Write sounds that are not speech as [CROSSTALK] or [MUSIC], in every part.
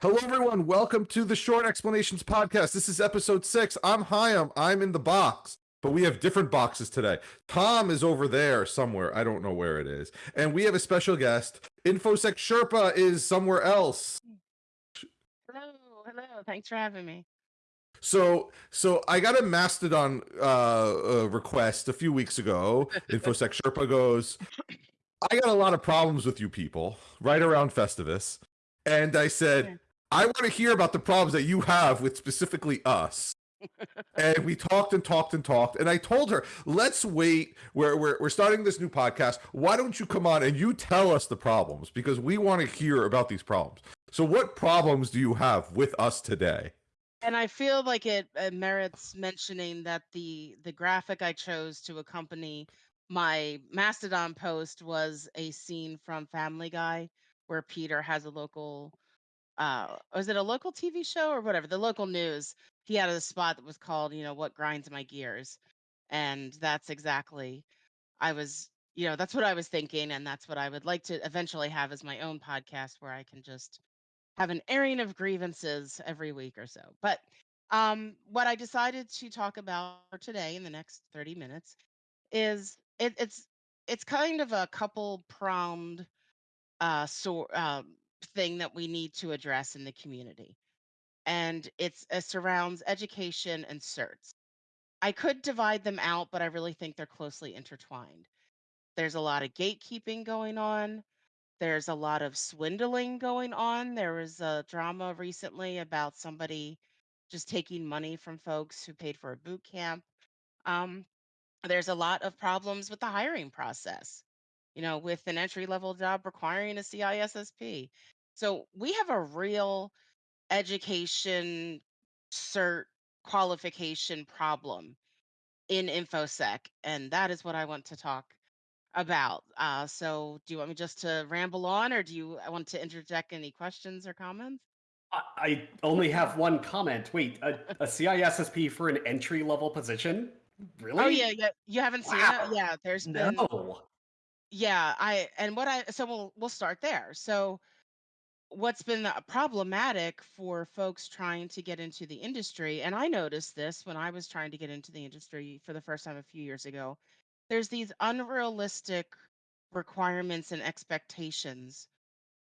Hello, everyone. Welcome to the Short Explanations Podcast. This is episode six. I'm Hyam. I'm in the box, but we have different boxes today. Tom is over there somewhere. I don't know where it is. And we have a special guest. InfoSec Sherpa is somewhere else. Hello, hello. Thanks for having me. So, so I got a Mastodon uh, uh, request a few weeks ago. [LAUGHS] InfoSec Sherpa goes, I got a lot of problems with you people right around Festivus. And I said. I want to hear about the problems that you have with specifically us. and we talked and talked and talked. And I told her, let's wait. We're, we're, we're starting this new podcast. Why don't you come on and you tell us the problems? Because we want to hear about these problems. So, what problems do you have with us today? And I feel like it uh, merits mentioning that the the graphic I chose to accompany my Mastodon post was a scene from Family Guy where Peter has a local uh was it a local TV show or whatever, the local news. He had a spot that was called, you know, what grinds my gears. And that's exactly I was, you know, that's what I was thinking and that's what I would like to eventually have as my own podcast where I can just have an airing of grievances every week or so. But um, what I decided to talk about today in the next 30 minutes is it, it's it's kind of a couple pronged uh, sort um, thing that we need to address in the community, and it's it surrounds education and certs. I could divide them out, but I really think they're closely intertwined. There's a lot of gatekeeping going on there's a lot of swindling going on. There was a drama recently about somebody just taking money from folks who paid for a boot camp. Um, there's a lot of problems with the hiring process, you know, with an entry level job requiring a CISSP. So we have a real education cert qualification problem in InfoSec. And that is what I want to talk about. Uh, so do you want me just to ramble on or do you I want to interject any questions or comments? I I only have one comment. Wait, a, a CISSP for an entry level position? Really oh yeah, yeah. You haven't seen it? Yeah, there's been No. Yeah, I and what I so we'll we'll start there. So what's been problematic for folks trying to get into the industry, and I noticed this when I was trying to get into the industry for the first time a few years ago, there's these unrealistic requirements and expectations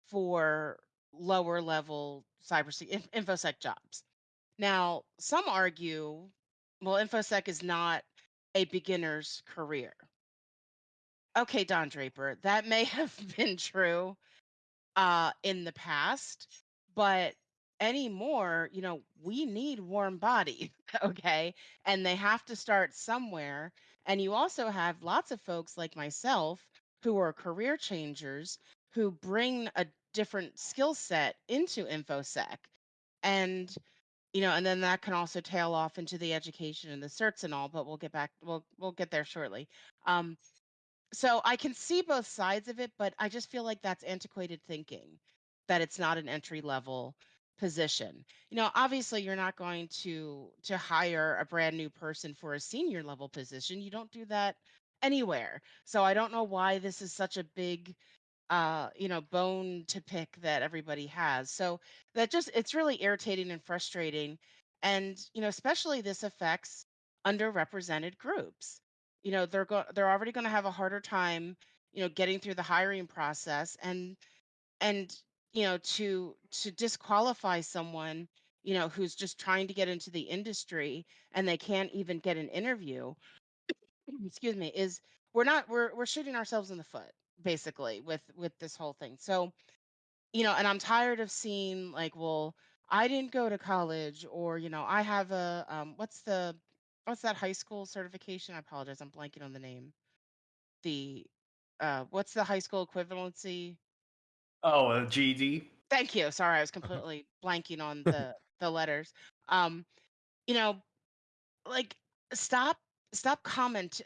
for lower level inf- infosec jobs. Now, some argue, well, infosec is not a beginner's career. Okay, Don Draper, that may [LAUGHS] have been true uh, in the past, but anymore, you know, we need warm bodies, [LAUGHS] okay? And they have to start somewhere. And you also have lots of folks like myself who are career changers who bring a different skill set into InfoSec. And, you know, and then that can also tail off into the education and the certs and all, but we'll get back, we'll we'll get there shortly. Um, so I can see both sides of it, but I just feel like that's antiquated thinking, that it's not an entry level position. You know, obviously you're not going to to hire a brand new person for a senior level position. You don't do that anywhere. So I don't know why this is such a big uh, you know, bone to pick that everybody has. So that just it's really irritating and frustrating. And, you know, especially this affects underrepresented groups. You know, they're going they're already going to have a harder time, you know, getting through the hiring process and and you know, to to disqualify someone, you know, who's just trying to get into the industry and they can't even get an interview [CLEARS THROAT] excuse me, is we're not we're we're shooting ourselves in the foot basically with with this whole thing. So, you know, and I'm tired of seeing like, well, I didn't go to college or, you know, I have a um what's the what's that high school certification? I apologize, I'm blanking on the name. The uh what's the high school equivalency? Oh, a GED? Thank you. Sorry, I was [LAUGHS] completely blanking on the the letters. Um, you know, like stop stop comment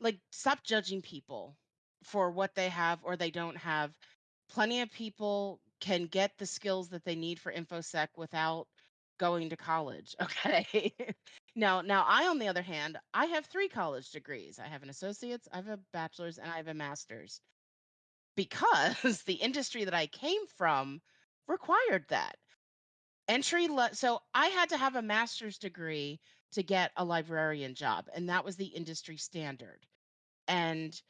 like stop judging people for what they have or they don't have. Plenty of people can get the skills that they need for infosec without going to college. [LAUGHS] Okay. now, now I, on the other hand, I have three college degrees. I have an associate's, I have a bachelor's, and I have a master's because [LAUGHS] the industry that I came from required that. entry le- so I had to have a master's degree to get a librarian job, and that was the industry standard. And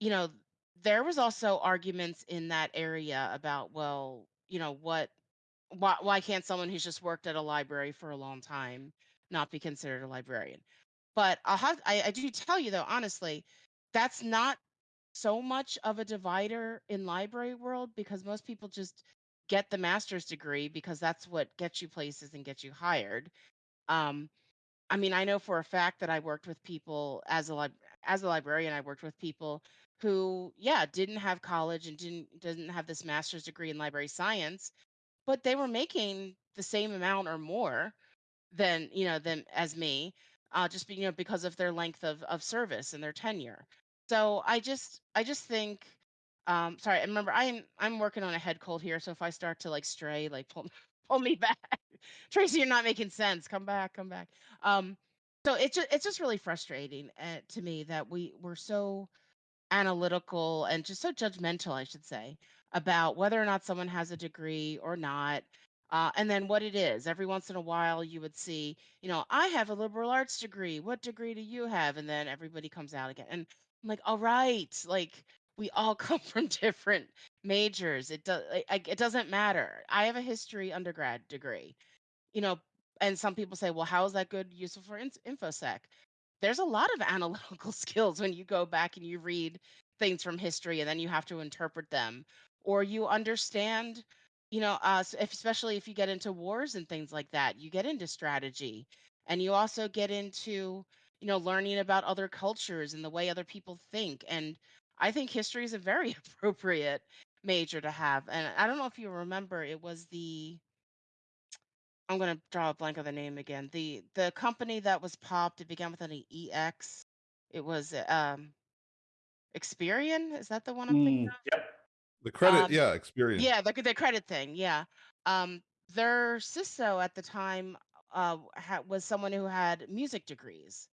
you know, there was also arguments in that area about, well, you know, what why why can't someone who's just worked at a library for a long time not be considered a librarian? But I'll have I, I do tell you though, honestly, that's not so much of a divider in library world because most people just get the master's degree because that's what gets you places and gets you hired. Um, I mean, I know for a fact that I worked with people as a lib- as a librarian. I worked with people who, yeah, didn't have college and didn't didn't have this master's degree in library science, but they were making the same amount or more than you know than as me, uh, just you know because of their length of of service and their tenure. So I just I just think. Um, sorry, remember I'm I'm working on a head cold here, so if I start to like stray, like pull [LAUGHS] pull me back. Tracy, you're not making sense. Come back, come back. Um, so it's just it's just really frustrating uh, to me that we we're so analytical and just so judgmental, I should say, about whether or not someone has a degree or not. Uh, and then what it is. Every once in a while, you would see, you know, I have a liberal arts degree. What degree do you have? And then everybody comes out again. And I'm like, all right, like we all [LAUGHS] come from different majors. It does, it doesn't matter. I have a history undergrad degree, you know, and some people say, well, how is that good, useful for in- infosec? there's a lot of [LAUGHS] analytical skills when you go back and you read things from history and then you have to interpret them or you understand you know uh, if, especially if you get into wars and things like that you get into strategy and you also get into you know learning about other cultures and the way other people think and i think history is a very [LAUGHS] appropriate major to have and i don't know if you remember it was the I'm gonna draw a blank on the name again. The the company that was popped, it began with an EX. It was um Experian. Is that the one I'm thinking Mm, of? yep. The credit, Um, yeah, experience. yeah, the the credit thing. Yeah. Um, their CISO at the time uh ha- was someone who had music degrees,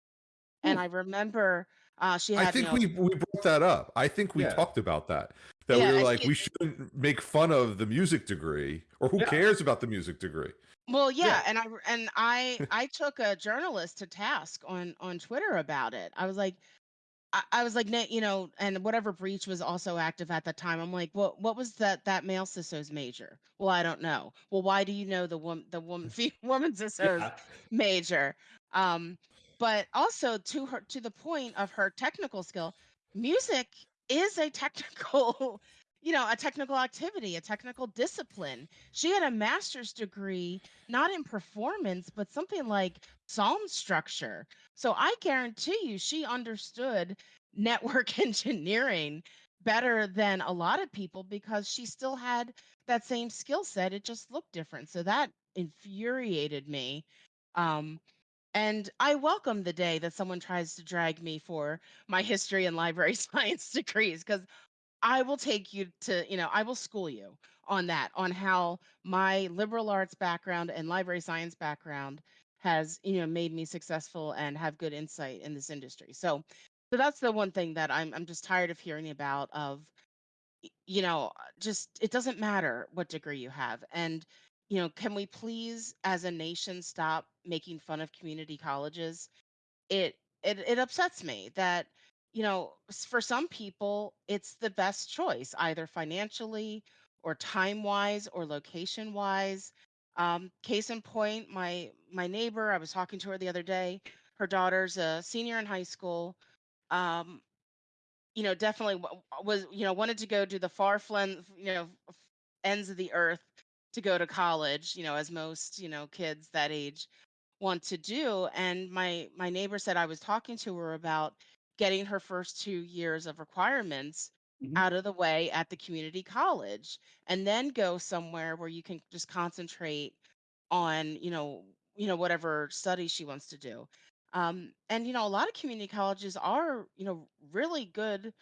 and Hmm. I remember uh she I had you think know we we brought that up. I think we Yeah. talked about that. That yeah we were and like, she we shouldn't make fun of the music degree, or who Yeah. cares about the music degree? well yeah Yeah. and I and I [LAUGHS] I took a journalist to task on on Twitter about it. I was like I, I was like, "Nate, you know, and whatever breach was also active at that time. I'm like, what what was that that male CISO's major? Well, I don't know. Well, why do you know the [LAUGHS] woman the woman woman CISO's Yeah. major? Um, but also to her to the point of her technical skill, music is a [LAUGHS] technical, you know, a technical activity, a technical discipline. She had a master's degree, not in performance, but something like psalm structure. So I guarantee you she understood network [LAUGHS] engineering better than a lot of people because she still had that same skill set. It just looked different. So that infuriated me. Um, and I welcome the day that someone tries to drag me for my history and library [LAUGHS] science degrees because I will take you to, you know, I will school you on that, on how my liberal arts background and library science background has, you know, made me successful and have good insight in this industry. So, so that's the one thing that I'm I'm just tired of hearing about of you know, uh, just it doesn't matter what degree you have. And, you know, can we please as a nation stop making fun of community colleges? it it it upsets me that you know for some people it's the best choice either financially or time wise or location wise um, case in point my my neighbor i was talking to her the other day her daughter's a senior in high school um, you know, definitely w- was, you know, wanted to go to the far flung, you know, ends of the earth to go to college, you know, as most, you know, kids that age want to do. And my my neighbor said I was talking to her about getting her first two years of requirements Mhm. out of the way at the community college and then go somewhere where you can just concentrate on, you know, you know, whatever studies she wants to do. Um, and you know, a lot of community colleges are, you know, really good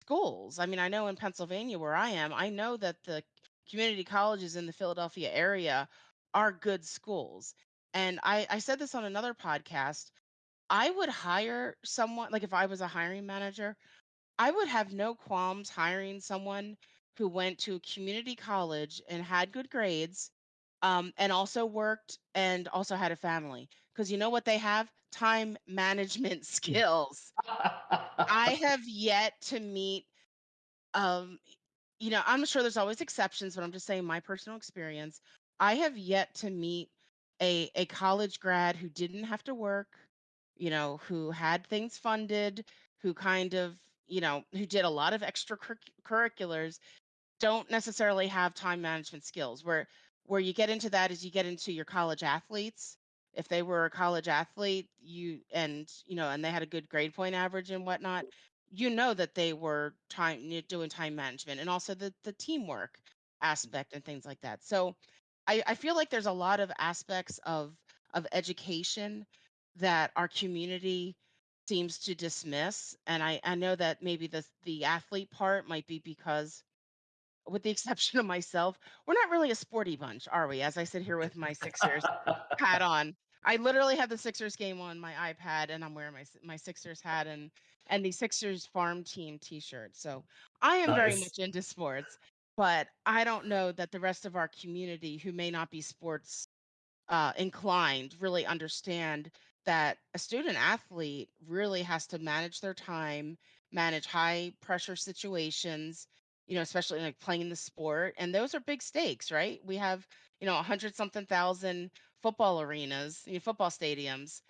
schools. I mean, I know in Pennsylvania where I am, I know that the community colleges in the Philadelphia area are good schools. And I, I said this on another podcast. I would hire someone, like if I was a hiring manager, I would have no qualms hiring someone who went to a community college and had good grades um, and also worked and also had a family. Because you know what they have? Time [LAUGHS] management skills. I [LAUGHS] have yet to meet, um, you know, I'm sure there's always exceptions, but I'm just saying my personal experience. I have yet to meet a a college grad who didn't have to work, you know, who had things funded, who kind of, you know, who did a lot of extracurriculars don't necessarily have time management skills. Where where you get into that is you get into your college athletes. If they were a college athlete, you and you know, and they had a good grade point average and whatnot, you know that they were time doing time management and also the the teamwork aspect and things like that. So I, I feel like there's a lot of aspects of of education that our community seems to dismiss. And I, I know that maybe the the athlete part might be because with the [LAUGHS] exception of myself, we're not really a sporty bunch, are we? As I sit here with my Sixers hat [LAUGHS] on. I literally have the Sixers game on my iPad and I'm wearing my my Sixers hat and and the Sixers farm team t-shirt. So I am very much into sports, but I don't know that the rest of our community who may not be sports uh, inclined really understand that a student athlete really has to manage their time, manage high pressure situations, you know, especially like playing the sport. And those are big stakes, right? We have, you know, a hundred something thousand football arenas, you know, football stadiums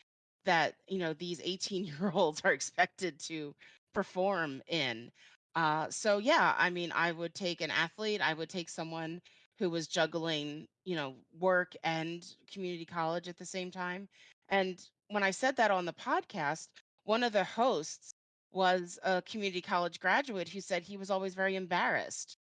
that, you know, these 18 year olds are [LAUGHS] expected to perform in. Uh, so yeah, I mean, I would take an athlete, I would take someone who was juggling, you know, work and community college at the same time. And when I said that on the podcast, one of the hosts was a community college graduate who said he was always very embarrassed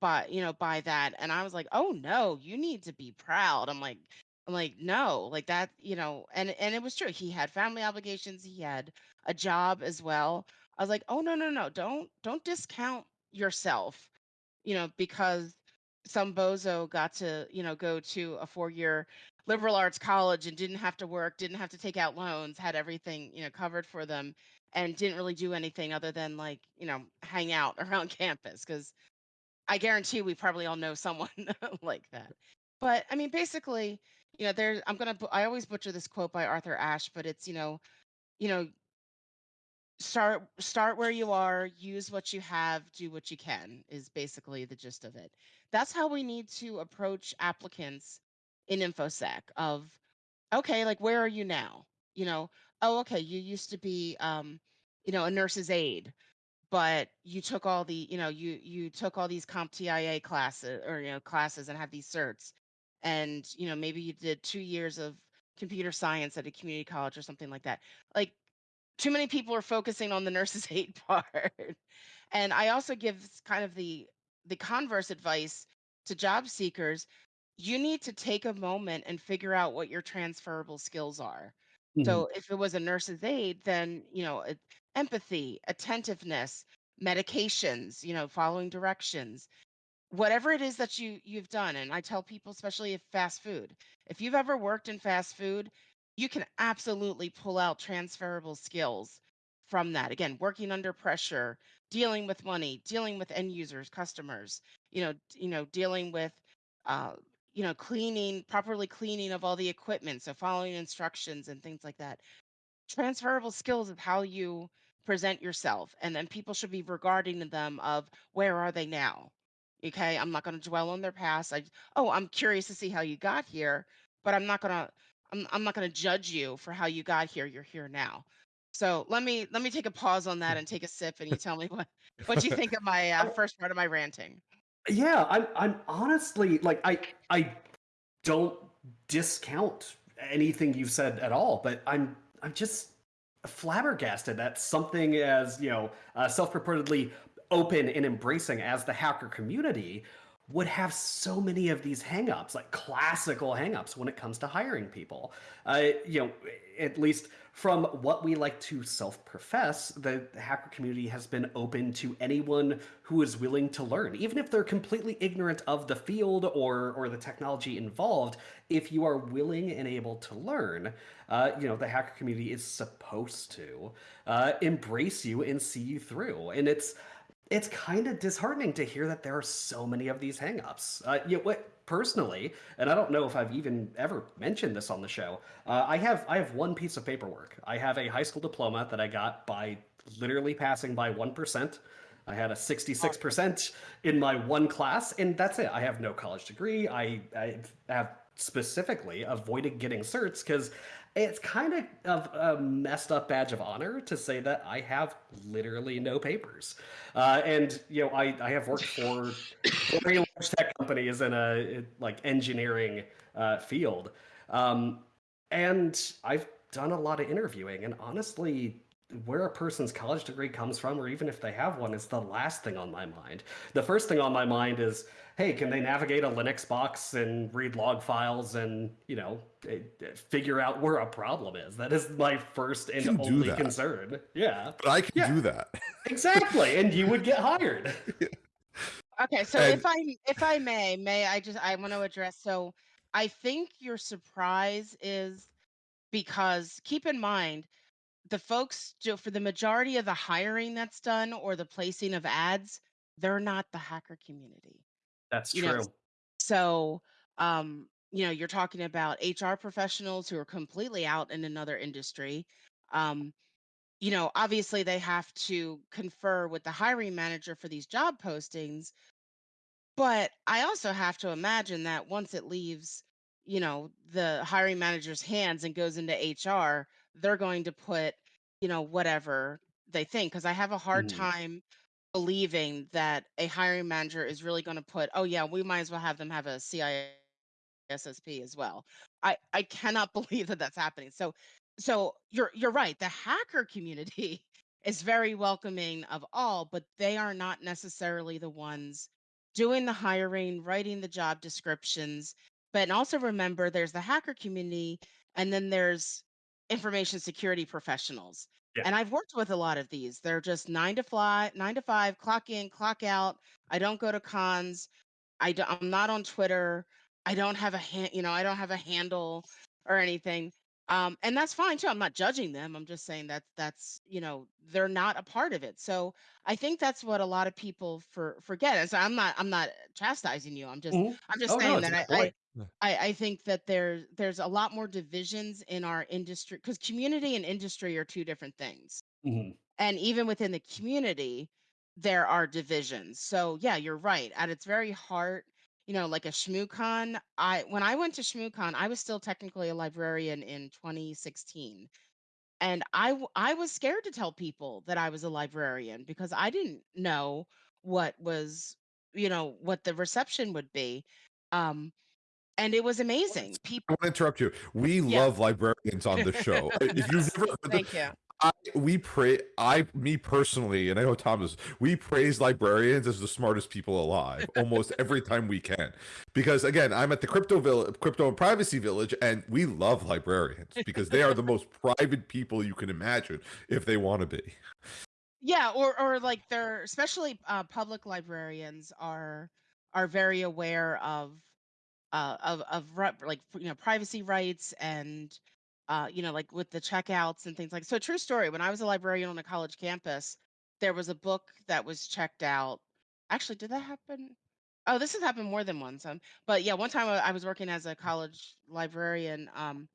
by, you know, by that. And I was like, "Oh no, you need to be proud." I'm like I'm like, "No, like that, you know." And and it was true. He had family obligations, he had a job as well. I was like, "Oh no, no, no. Don't don't discount yourself you know, because some bozo got to, you know, go to a four-year liberal arts college and didn't have to work, didn't have to take out loans, had everything, you know, covered for them, and didn't really do anything other than like, you know, hang out [LAUGHS] around campus. Because I guarantee we probably all know someone [LAUGHS] like that. But I mean, basically, you know, there. I'm gonna. I always butcher this quote by Arthur Ashe, but it's, you know, you know, start start where you are use what you have do what you can is basically the gist of it that's how we need to approach applicants in infosec of okay like where are you now you know oh okay you used to be um you know a nurse's aide but you took all the you know you you took all these CompTIA classes or you know classes and have these certs and you know maybe you did two years of computer science at a community college or something like that like too many people are focusing on the nurse's [LAUGHS] aid part. And I also give kind of the the converse advice to job seekers. You need to take a moment and figure out what your transferable skills are. Mhm. So if it was a nurse's aid, then, you know, empathy, attentiveness, medications, you know, following directions, whatever it is that you you've done and i tell people especially if fast food if you've ever worked in fast food you can absolutely pull out transferable skills from that again working under pressure dealing with money dealing with end users customers you know you know dealing with uh you know cleaning properly cleaning of all the equipment so following instructions and things like that. Transferable skills of how you present yourself and then people should be regarding them of where are they now? Okay i'm not going to dwell on their past i oh i'm curious to see how you got here but i'm not going to I'm, I'm not going to judge you for how you got here you're here now so let me let me take a pause on that and take a sip and you tell me what what you think of [LAUGHS] my uh, first part of my ranting? Yeah, I'm I'm honestly like I I don't discount anything you've said at all, but I'm I'm just flabbergasted that something as you know uh, self-purportedly open and embracing as the hacker community would have so many of these hangups, like classical hangups when it comes to hiring people. Uh, you know, at least from what we like to self-profess, the hacker community has been open to anyone who is willing to learn, even if they're completely ignorant of the field or or the technology involved. If you are willing and able to learn, uh, you know, the hacker community is supposed to uh, embrace you and see you through, and it's it's kind of disheartening to hear that there are so many of these hangups. Uh, you know, what personally, and I don't know if I've even ever mentioned this on the show. Uh, I have I have one piece of paperwork. I have a high school diploma that I got by literally passing by one percent. I had a 66% in my one class, and that's it. I have no college degree. I, I have specifically avoided getting certs because it's kind of, a messed up badge of honor to say that I have literally no papers. Uh, and you know, I, I have worked for very large tech companies in a like engineering uh, field, um, and I've done a lot of interviewing. And honestly, where a person's college degree comes from, or even if they have one, is the last thing on my mind. The first thing on my mind is, hey, can they navigate a Linux box and read log files and you know eh, eh, figure out where a problem is? That is my first and only concern. Yeah, but I can yeah. do that [LAUGHS] exactly, and you would get hired. [LAUGHS] Okay, so and... if I if I may, may I just I want to address so I think your surprise is because keep in mind the folks do for the majority of the hiring that's done or the placing of ads, they're not the hacker community. That's you true. Know, so, um, you know, you're talking about HR professionals who are completely out in another industry. Um, you know, obviously they have to confer with the hiring manager for these job postings, but I also have to imagine that once it leaves, you know, the hiring manager's hands and goes into HR, they're going to put, you know, whatever they think. Because I have a hard mm-hmm. time believing that a hiring manager is really going to put, oh, yeah, we might as well have them have a CISSP as well. I, I cannot [LAUGHS] believe that that's happening. So, so you're you're right. The hacker community [LAUGHS] is very welcoming of all, but they are not necessarily the ones doing the hiring, writing the job descriptions. But also remember, there's the hacker community, and then there's information security professionals. Yeah. And I've worked with a lot of these. They're just nine to five, nine to five, clock in, clock out. I don't go to cons. I do, I'm not on Twitter. I don't have a hand, you know, I don't have a handle or anything. Um, and that's fine too. I'm not judging them. I'm just saying that that's, you know, they're not a part of it. So I think that's what a lot of people for forget. And so I'm not, I'm not chastising you. I'm just, mm-hmm. I'm just oh, saying no, that I, I, I, I think that there's there's a lot more divisions in our industry because community and industry are two different things. Mm-hmm. And even within the community, there are divisions. So yeah, you're right. At its very heart, you know, like a ShmooCon, I when I went to ShmooCon, I was still technically a librarian in 2016. And I I was scared to tell people that I was a librarian because I didn't know what was, you know, what the reception would be. Um, and it was amazing. People. I want to interrupt you. We yeah. love librarians on the show. [LAUGHS] if you've never Thank the, you. I, we pray. I, me personally, and I know Thomas. We praise librarians as the smartest people alive almost [LAUGHS] every time we can, because again, I'm at the crypto village, crypto and privacy village, and we love librarians because they are the most [LAUGHS] private people you can imagine if they want to be. Yeah, or or like they're especially uh, public librarians are are very aware of uh, of of like you know privacy rights and uh, you know like with the checkouts and things like so true story when i was a librarian on a college campus there was a book that was checked out actually did that happen oh this has happened more than once um, but yeah one time I, I was working as a college librarian um,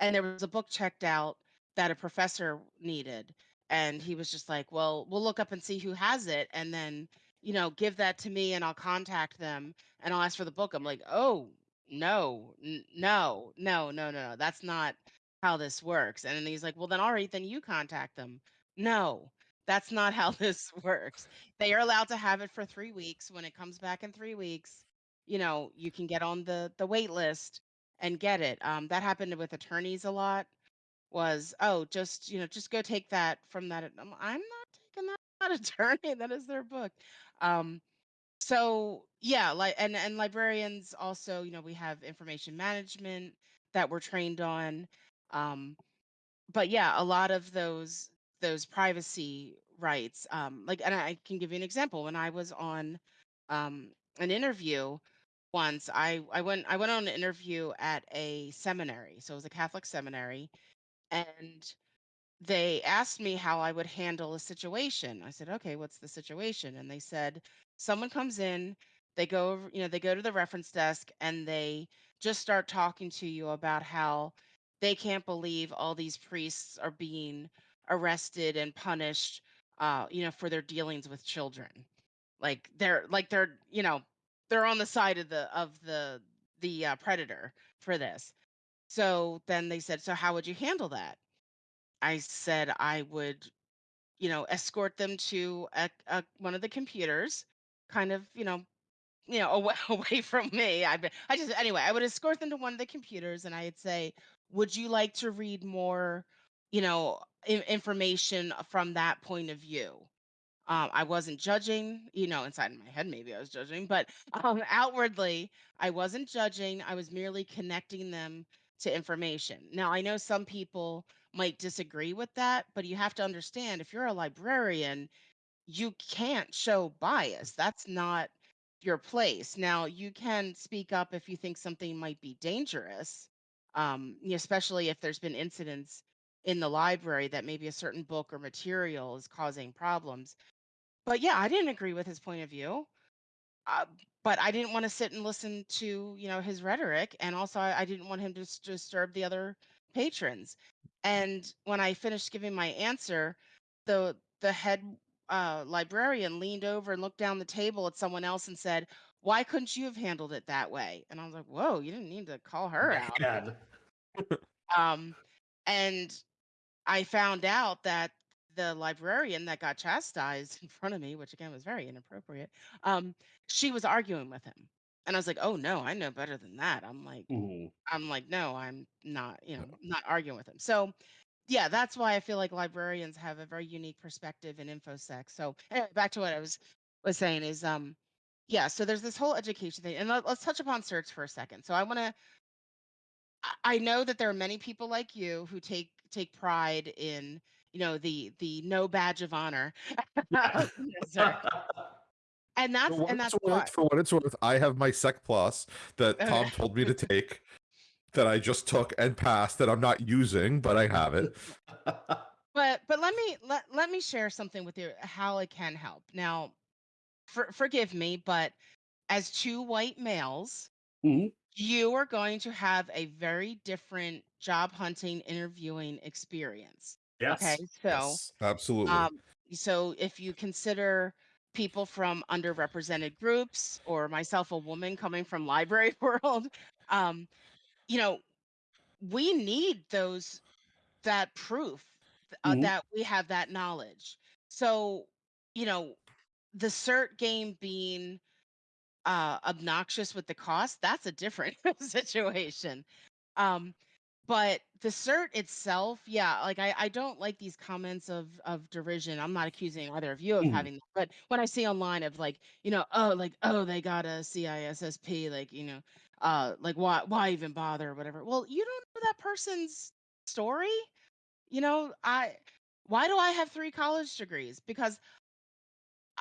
and there was a book checked out that a professor needed and he was just like well we'll look up and see who has it and then you know, give that to me and I'll contact them and I'll ask for the book. I'm like, oh, no, n- no, no, no, no, no. That's not how this works. And then he's like, well, then, all right, then you contact them. No, that's not how [LAUGHS] this works. They are allowed to have it for three weeks. When it comes back in three weeks, you know, you can get on the the wait list and get it. Um, that happened with attorneys a lot. Was oh, just you know, just go take that from that. I'm, I'm not taking that not [LAUGHS] attorney. That is their book. Um, so yeah, like and and librarians also, you know, we have information management that we're trained on. Um, but yeah, a lot of those those privacy rights, um, like, and I can give you an example. When I was on um, an interview once, I I went I went on an interview at a seminary, so it was a Catholic seminary, and they asked me how I would handle a situation. I said, okay, what's the situation? And they said, someone comes in, they go you know, they go to the reference desk and they just start talking to you about how they can't believe all these priests are being arrested and punished uh you know for their dealings with children. Like they're like they're you know they're on the side of the of the the uh, predator for this. So then they said so how would you handle that? I said i would you know escort them to a, a, one of the computers kind of you know you know [LAUGHS] away, away from me i i just anyway i would escort them to one of the computers and i'd say would you like to read more you know I- information from that point of view um, I wasn't judging, you know, inside my head, maybe I was judging, but [LAUGHS] um, outwardly, I wasn't judging. I was merely connecting them to information. Now, I know some people might disagree with that, but you have to understand if you're a librarian, you can't show bias. That's not your place. Now, you can speak up if you think something might be dangerous, um, especially if there's been incidents in the library that maybe a certain book or material is causing problems but yeah, I didn't agree with his point of view. Uh, but I didn't want to sit and listen to, you know, his rhetoric, and also I, I didn't want him to s- disturb the other patrons. And when I finished giving my answer, the the head uh, librarian leaned over and looked down the table at someone else and said, "Why couldn't you have handled it that way?" And I was like, "Whoa, you didn't need to call [LAUGHS] her out." [LAUGHS] Um, and I found out that the librarian that got chastised [LAUGHS] in front of me, which again was very inappropriate, um, she was arguing with him. And I was like, "Oh no, I know better than that." I'm like, Mhm. I'm like, no, I'm not, you know, not arguing with him. So yeah, that's why I feel like librarians have a very unique perspective in infosec. So anyway, back to what I was was saying is um yeah, so there's this whole education thing. And let, let's touch upon certs for a second. So I want to I know that there are many people like you who take take pride in, you know, the the no badge of honor. [LAUGHS] Sir. And that's and that's worth, why. for what it's worth, I have my Sec Plus that Tom told me to take, that I just took and passed, that I'm not using, but I have it. [LAUGHS] But but let me let, let me share something with you how it can help. Now, for, forgive me, but as two white males, Mhm. you are going to have a very different job hunting interviewing experience. yes. Okay, so Yes, absolutely. um, so if you consider people from underrepresented groups or myself, a woman coming from library [LAUGHS] world, um, you know, we need those that proof uh, Mhm. that we have that knowledge. So, you know, the cert game being uh, obnoxious with the cost, that's a different [LAUGHS] situation. Um, but the cert itself, yeah, like I, I don't like these comments of of derision. I'm not accusing either of you of Mhm. having that, but when I see online of like, you know, oh, like, oh, they got a CISSP, like, you know, uh, like why why even bother or whatever. Well, you don't know that person's story. You know, I why do I have three college degrees? Because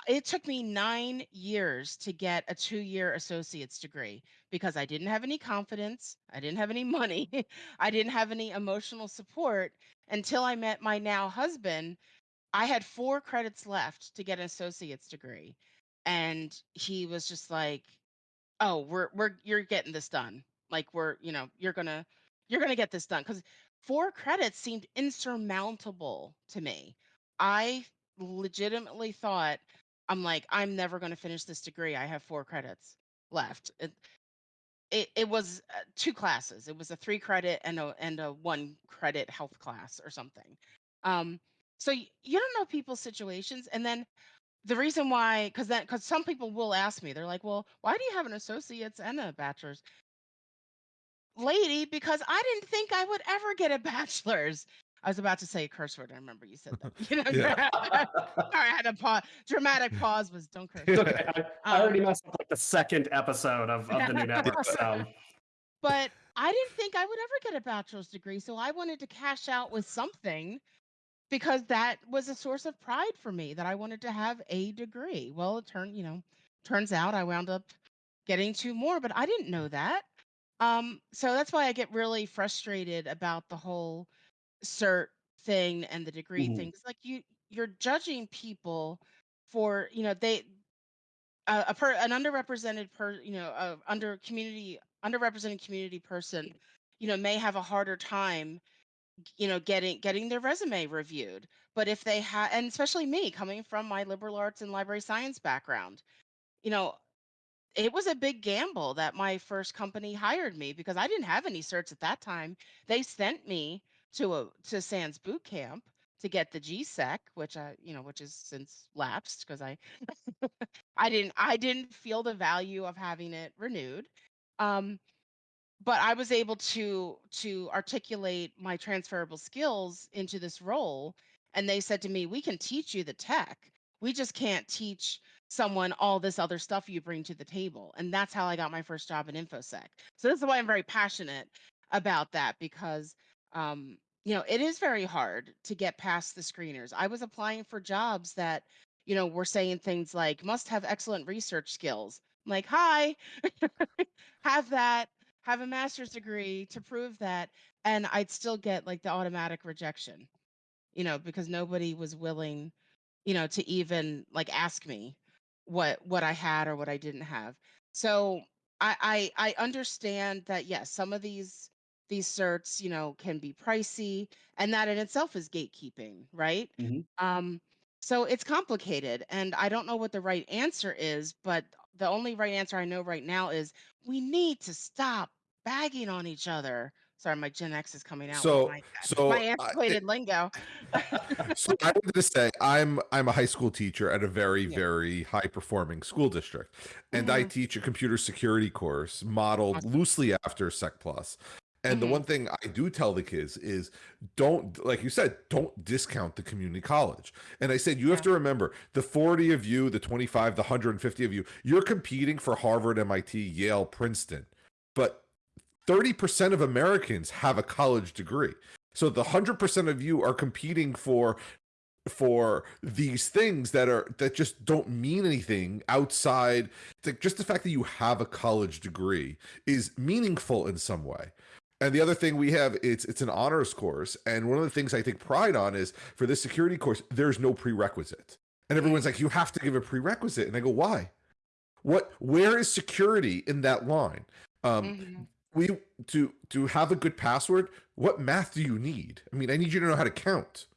it took me nine years to get a two year associate's degree because I didn't have any confidence. I didn't have any [LAUGHS] money. I didn't have any emotional support until I met my now husband. I had four credits left to get an associate's degree. And he was just like, oh we're we're you're getting this done. Like we're you know you're gonna you're gonna get this done. Because four credits seemed insurmountable to me. I legitimately thought i'm like i'm never to finish this degree. I have four credits left. It, it, it was uh, two classes. It was a three credit and a and a one credit health class or something. Um so y- you don't know people's situations and then the reason why, because that, because some people will ask me, they're like, "Well, why do you have an associate's and a bachelor's?" Lady, because I didn't think I would ever get a [LAUGHS] bachelor's. I was about to say a curse word. I remember you said that. [LAUGHS] You know, [LAUGHS] Yeah. sorry, I had a pause. Dramatic pause was don't curse. It's okay. I, I already Um, messed up like the second episode of, of the new network. So but I didn't think I would ever get a bachelor's degree, so I wanted to cash out with something because that was a source of pride for me that I wanted to have a degree. Well, it turned, you know, turns out I wound up getting two more, but I didn't know that. Um, so that's why I get really frustrated about the whole cert thing and the degree Mhm. thing. It's like you you're judging people for, you know, they a, a per, an underrepresented per you know a under community underrepresented community person you know may have a harder time you know getting getting their resume reviewed but if they have and especially me coming from my liberal arts and library science background you know it was a big gamble that my first company hired me because I didn't have any certs at that time. They sent me to a to SANS boot camp to get the GSEC, which I, you know, which is since lapsed because I [LAUGHS] I didn't I didn't feel the value of having it renewed. Um, but I was able to to articulate my transferable skills into this role. And they said to me, we can teach you the tech. We just can't teach someone all this other stuff you bring to the table. And that's how I got my first job in InfoSec. So this is why I'm very passionate about that because um, you know, it is very hard to get past the screeners. I was applying for jobs that, you know, were saying things like must have excellent research skills. I'm like, hi, [LAUGHS] have that, have a master's degree to prove that. And I'd still get like the automatic rejection, you know, because nobody was willing, you know, to even like ask me what what I had or what I didn't have. So I I, I understand that yes, some of these these certs, you know, can be pricey, and that in itself is gatekeeping, right? Mhm. Um, so it's complicated, and I don't know what the right answer is, but the only right answer I know right now is we need to stop bagging on each other. Sorry, my Gen X is coming out with So my so my I, antiquated lingo. [LAUGHS] so I wanted to say I'm I'm a high school teacher at a very Yeah. very high performing school district, and I hmm teach a computer security course modeled Awesome. loosely after Sec Plus. And the hmm one thing I do tell the kids is don't, like you said, don't discount the community college. And I said, you have to remember the 40 of you, the 25, the 150 of you, you're competing for Harvard, MIT, Yale, Princeton. But 30% of Americans have a college degree. So the 100% of you are competing for for these things that are that just don't mean anything outside like just the fact that you have a college degree is meaningful in some way. And the other thing we have it's it's an honors course. And one of the things i take pride on is for this security course there's no prerequisite. And everyone's like you have to give a prerequisite. And i go why? What where is security in that line? Um hmm we to to have a good password what math do you need? I mean i need you to know how to count.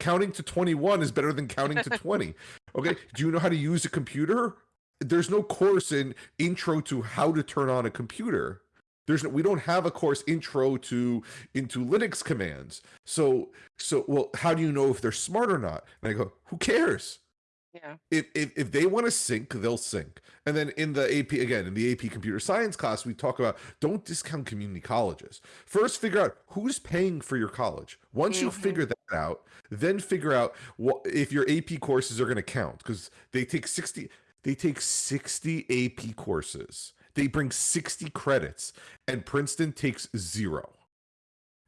Counting to 21 is better than counting to [LAUGHS] 20 okay do you know how to use a computer? There's no course in intro to how to turn on a computer. There's no we don't have a course intro to into linux commands. So so well how do you know if they're smart or not? And i go who cares Yeah. if if, if they want to sync they'll sync. And then in the ap again in the ap computer science class we talk about don't discount community colleges. First figure out who's paying for your college. Once you hmm figure that out then figure out what if your ap courses are going to count because they take 60 they take 60 ap courses. They bring 60 credits and princeton takes zero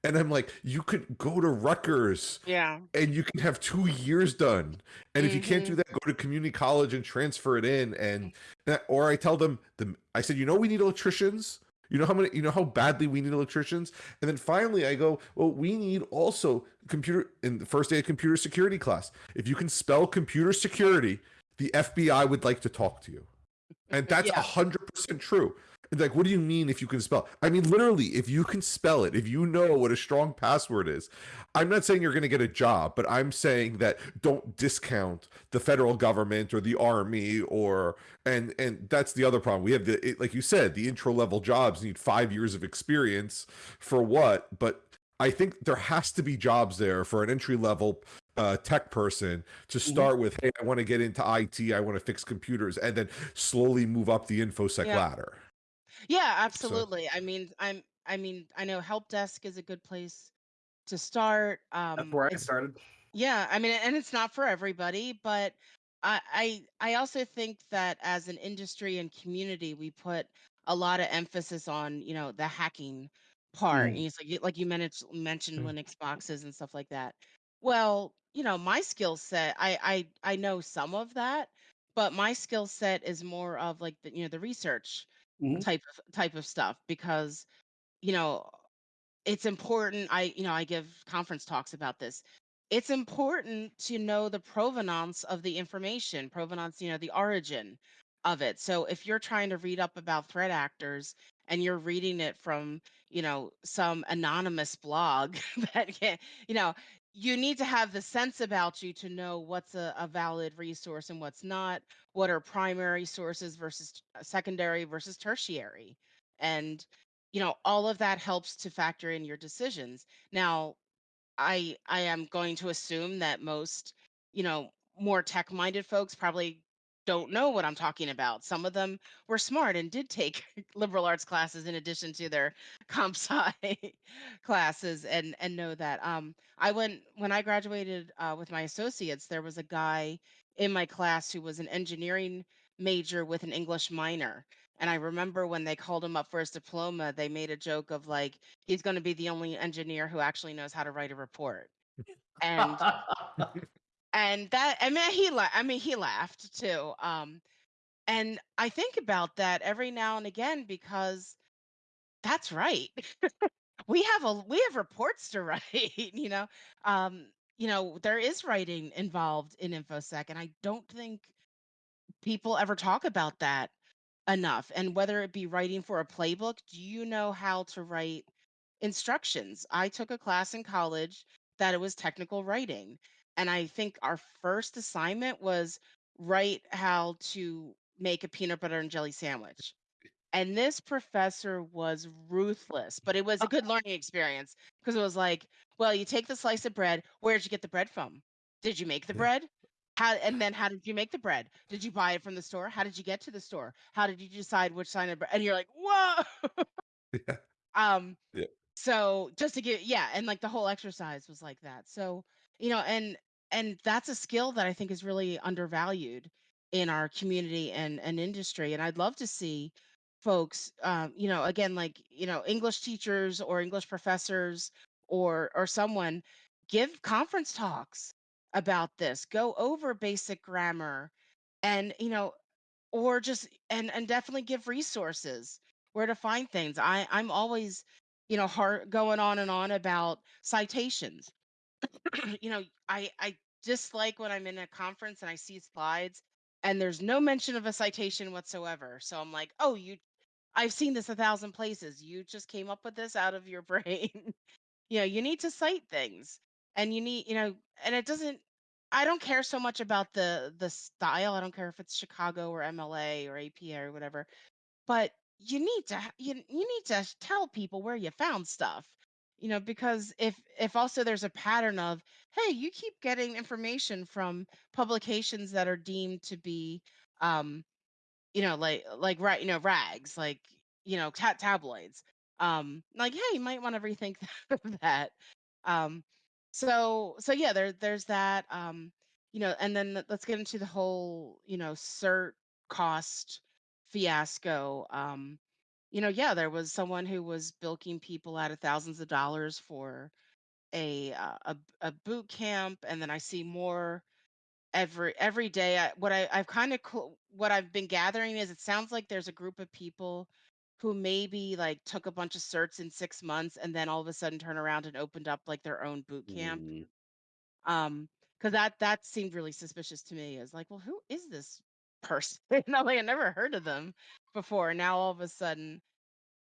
and i'm like you could go to rutgers Yeah. and you can have two years done. And if you can't do mm-hmm. that, go to community college and transfer it in. And that, or I tell them, the, I said, you know, we need electricians. You know how many, you know how badly we need electricians. And then finally, I go, well, we need also computer in the first day of computer security class. If you can spell computer security, the FBI would like to talk to you. And that's [LAUGHS] a hundred percent true. Like, what do you mean if you can spell? I mean, literally, if you can spell it, if you know what a strong password is, I'm not saying you're going to get a job, but I'm saying that don't discount the federal government or the army or and and that's the other problem. We have the it, like you said, the intro level jobs need five years of experience for what? But I think there has to be jobs there for an entry level uh, tech person to Mhm. start with. Hey, I want to get into IT. I want to fix computers, and then slowly move up the infosec Yeah. ladder. Yeah, So absolutely. I mean, I'm I mean, I know help desk is a good place to start. That's Um where I it's started. yeah, I mean, and it's not for everybody, but I I I also think that as an industry and community, we put a lot of emphasis on, you know, the hacking part. And Mm. it's like you- like you mentioned mentioned Mm. Linux boxes and stuff like that. Well, you know, my skill set, I I I know some of that, but my skill set is more of like the, you know, the research Mhm. type of type of stuff because you know it's important i you know i give conference talks about this it's important to know the provenance of the information provenance you know the origin of it. So if you're trying to read up about threat actors and you're reading it from, you know, some anonymous blog [LAUGHS] that can, you know, you need to have the sense about you to know what's a, a valid resource and what's not, what are primary sources versus uh, secondary versus tertiary. And, you know, all of that helps to factor in your decisions. Now, I I am going to assume that most, you know, more tech-minded folks probably don't know what I'm talking about. Some of them were smart and did take [LAUGHS] liberal arts classes in addition to their [LAUGHS] comp sci [LAUGHS] classes and and know that. Um, I went when I graduated uh, with my associates, there was a guy in my class who was an engineering major with an English minor. And I remember when they called him up for his diploma, they made a joke of like, he's going to be the only engineer who actually knows how to write a report. And and that I mean he la- I mean he laughed too. Um and I think about that every now and again because that's right. [LAUGHS] we have a we have reports to [LAUGHS] write, you know. Um you know, there is writing involved in InfoSec and I don't think people ever talk about that enough. And whether it be writing for a playbook, do you know how to write instructions? I took a class in college that it was technical writing. And I think our first assignment was write how to make a peanut butter and jelly sandwich. And this professor was ruthless, but it was a good learning experience because it was like, well, you take the slice of bread. Where'd you get the bread from? Did you make the bread? How and then [LAUGHS] how did you make the bread? Did you buy it from the store? How did you get to the store? How did you decide which sign of bread? And you're like, whoa. [LAUGHS] Yeah. Um, Yeah. so just to get yeah, and like the whole exercise was like that. So, you know, and and that's a skill that I think is really undervalued in our community and and industry. And I'd love to see folks um, you know, again, like, you know, English teachers or English professors or or someone give conference talks about this. Go over basic grammar and, you know, or just and and definitely give resources where to find things. I I'm always, you know, hard going on and on about citations. [CLEARS THROAT] you know, I I dislike when I'm in a conference and I see slides and there's no mention of a citation whatsoever. So I'm like, oh, you I've seen this a thousand places. You just came up with this out of your [LAUGHS] brain. you know, you need to cite things and you need, you know, and it doesn't I don't care so much about the the style. I don't care if it's Chicago or MLA or APA or whatever but you need to you, you need to tell people where you found stuff you know because if if also there's a pattern of hey you keep getting information from publications that are deemed to be um you know like like right you know rags like you know tat tabloids um like hey you might want to rethink [LAUGHS] that um so so yeah there there's that um you know and then let's get into the whole you know cert cost fiasco um you know yeah there was someone who was bilking people out of thousands of dollars for a uh, a, a boot camp and then i see more every every day I, what I, i've kind of cl- what i've been gathering is it sounds like there's a group of people who maybe like took a bunch of certs in six months and then all of a sudden turn around and opened up like their own boot camp. Mm, um because that that seemed really suspicious to me. Is like well who is this person [LAUGHS] no like i never heard of them before now all of a sudden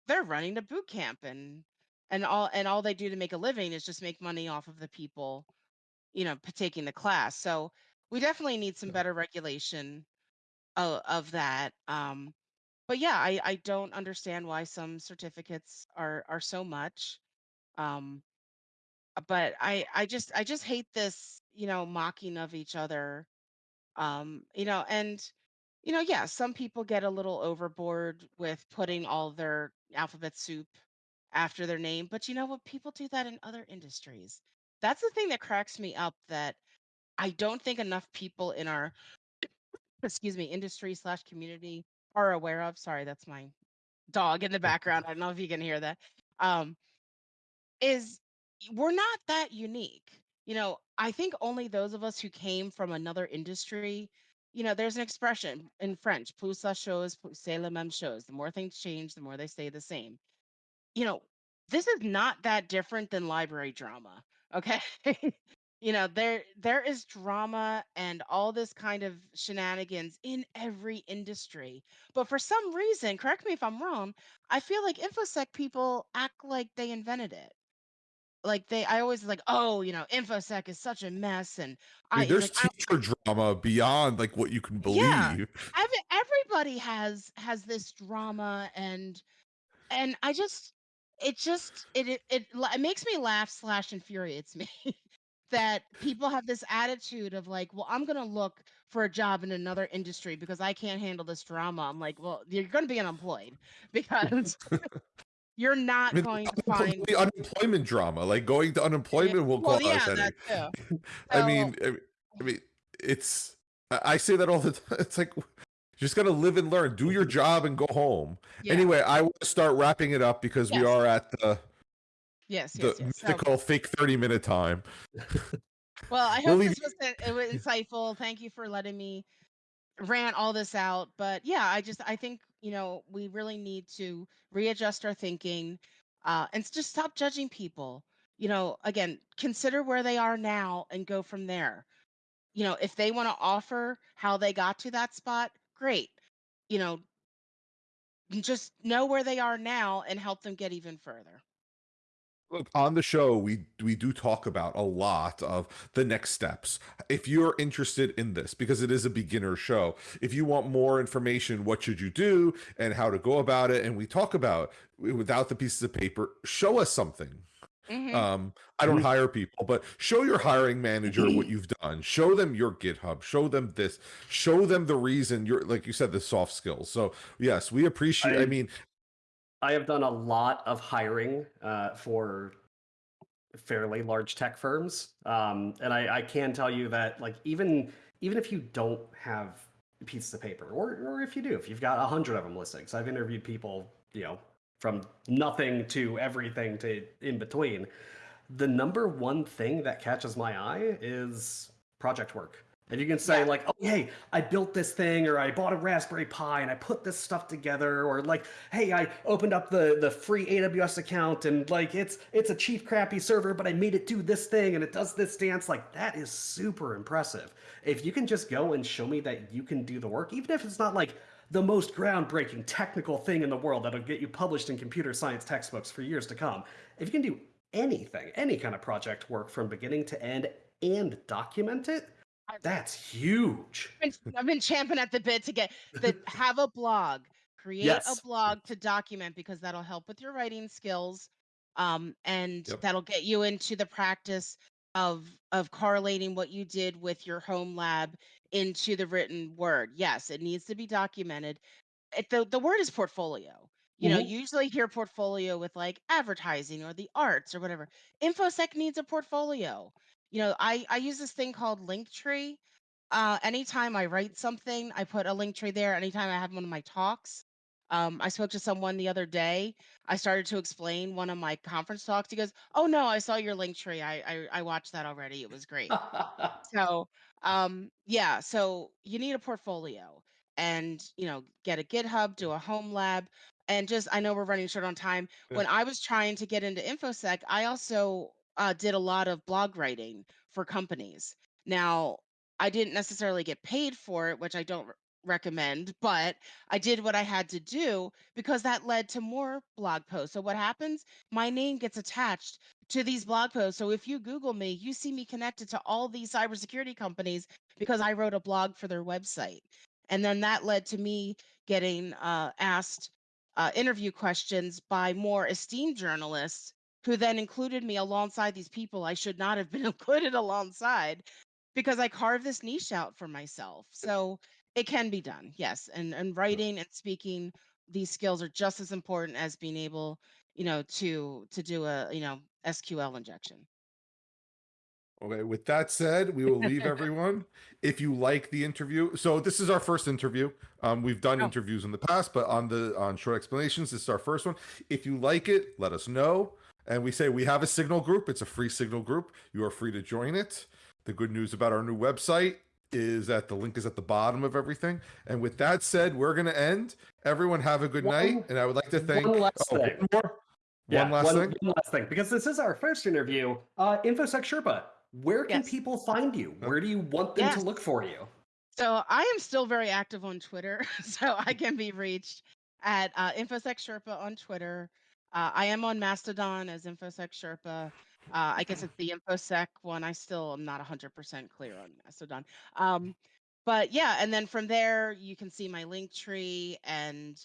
they're running a boot camp and and all and all they do to make a living is just make money off of the people you know taking the class so we definitely need some better regulation of, of that um but yeah i i don't understand why some certificates are are so much um but i i just i just hate this you know mocking of each other um you know and you know yeah some people get a little overboard with putting all their alphabet soup after their name but you know what people do that in other industries that's the thing that cracks me up that i don't think enough people in our [COUGHS] excuse me industry slash community are aware of sorry that's my dog in the background i don't know if you can hear that um is we're not that unique. You know, I think only those of us who came from another industry, you know, there's an expression in French, plus la chose, plus c'est la même chose. The more things change, the more they stay the same. You know, this is not that different than library drama. Okay. [LAUGHS] you know there there is drama and all this kind of shenanigans in every industry but for some reason correct me if i'm wrong i feel like infosec people act like they invented it like they i always like oh you know infosec is such a mess and I i there's like I, teacher drama beyond like what you can believe. Yeah. every, everybody has has this drama and and i just it just it it, it, it makes me laugh slash infuriates me [LAUGHS] that people have this attitude of like well i'm gonna look for a job in another industry because i can't handle this drama i'm like well you're gonna be unemployed [LAUGHS] because [LAUGHS] you're not I mean, going to find the unemployment drama, like going to unemployment will well cause yeah headache. that too [LAUGHS] I So- mean, I mean- I mean, it's. I say that all the time. [LAUGHS] It's like you just gotta live and learn. Do your mm-hmm. job and go home. yeah. Anyway, I want to start wrapping it up because we are at the yes the yes yes mythical fake thirty minute time. Well, I [LAUGHS] We'll hope this was uh, it was insightful. Thank you for letting me rant all this out. But yeah, I just I think you know we really need to readjust our thinking uh, and just stop judging people. You know, again, consider where they are now and go from there. You know, if they want to offer how they got to that spot, great. You know, just know where they are now and help them get even further. Look, on the show, we we do talk about a lot of the next steps. If you're interested in this, because it is a beginner show, if you want more information, what should you do and how to go about it, and we talk about without the pieces of paper, show us something. Mhm. Um, I don't hire people, but show your hiring manager what you've done. Show them your GitHub. Show them this. Show them the reason you're like you said, the soft skills. So yes, we appreciate. I, I- mean, I have done a lot of hiring uh, for fairly large tech firms, um, and I, I can tell you that like even even if you don't have pieces of paper, or or if you do, if you've got a hundred of them listings, I've interviewed people, you know, from nothing to everything to in between. The number one thing that catches my eye is project work. If you can say Yeah. like, oh hey, I built this thing, or I bought a Raspberry Pi and I put this stuff together, or like, hey, I opened up the the free AWS account and like it's it's a cheap crappy server, but I made it do this thing and it does this dance. Like that is super impressive. If you can just go and show me that you can do the work, even if it's not like the most groundbreaking technical thing in the world that'll get you published in computer science textbooks for years to come. If you can do anything, any kind of project work from beginning to end and document it, that's huge. been, I've been champing at the bit to get the [LAUGHS] have a blog, create Yes. a blog to document because that'll help with your writing skills, um, and Yep. that'll get you into the practice of of correlating what you did with your home lab into the written word. Yes, it needs to be documented. It, the the word is portfolio. You know, Mhm. you usually hear portfolio with like advertising or the arts or whatever. InfoSec needs a portfolio. You know, I I use this thing called Linktree uh, anytime I write something, I put a link tree there. Anytime I have one of my talks, um, I spoke to someone the other day. I started to explain one of my conference talks. He goes, "Oh no, I saw your link tree. I I, I watched that already. It was great." [LAUGHS] so um, yeah, so you need a portfolio, and you know, get a GitHub, do a home lab, and just I know we're running short on time. Yeah. When I was trying to get into infosec, I also uh, did a lot of blog writing for companies. Now I didn't necessarily get paid for it, which I don't recommend, but I did what I had to do because that led to more blog posts. So what happens? My name gets attached to these blog posts. So if you Google me, you see me connected to all these cybersecurity companies because I wrote a blog for their website. And then that led to me getting uh, asked uh, interview questions by more esteemed journalists who then included me alongside these people I should not have been [LAUGHS] included alongside because I carved this niche out for myself. So it can be done, yes. And and writing and speaking, these skills are just as important as being able, you know, to to do a you know SQL injection. Okay, with that said, we will leave [LAUGHS] everyone. If you like the interview, so this is our first interview. Um, we've done Oh. interviews in the past, but on the on short explanations, this is our first one. If you like it, let us know. And we say we have a signal group. It's a free signal group. You are free to join it. The good news about our new website is that the link is at the bottom of everything. And with that said, we're gonna end. Everyone have a good One- night. And I would like to thank one last oh, thing. one. Yeah, one last one, thing. one last thing, because this is our first interview. Uh, InfoSec Sherpa, where can Yes. people find you? Where do you want them to look for you? So I am still very active on Twitter, [LAUGHS] so I can be reached at uh, InfoSec Sherpa on Twitter. Uh, I am on Mastodon as InfoSec Sherpa. Uh, I guess it's the InfoSec one. I still am not 100% clear on Mastodon. Um, but yeah, and then from there you can see my link tree and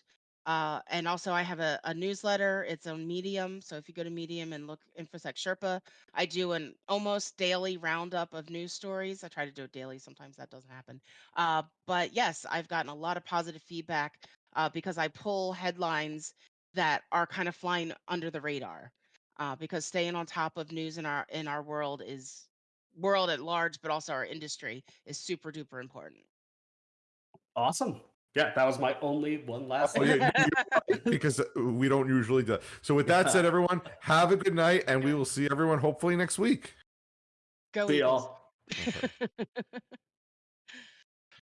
uh, and also I have a, a newsletter. It's on Medium. So if you go to Medium and look InfoSec Sherpa, I do an almost daily roundup of news stories. I try to do it daily. Sometimes that doesn't happen. Uh, but yes, I've gotten a lot of positive feedback uh, because I pull headlines that are kind of flying under the radar. Uh, because staying on top of news in our in our world is world at large, but also our industry is super duper important. Awesome. Yeah, that was my only one last Oh, yeah, right, [LAUGHS] because uh, we don't usually do. So with that said, [LAUGHS] everyone, have a good night, and we will see everyone hopefully next week. Go See y'all. [LAUGHS]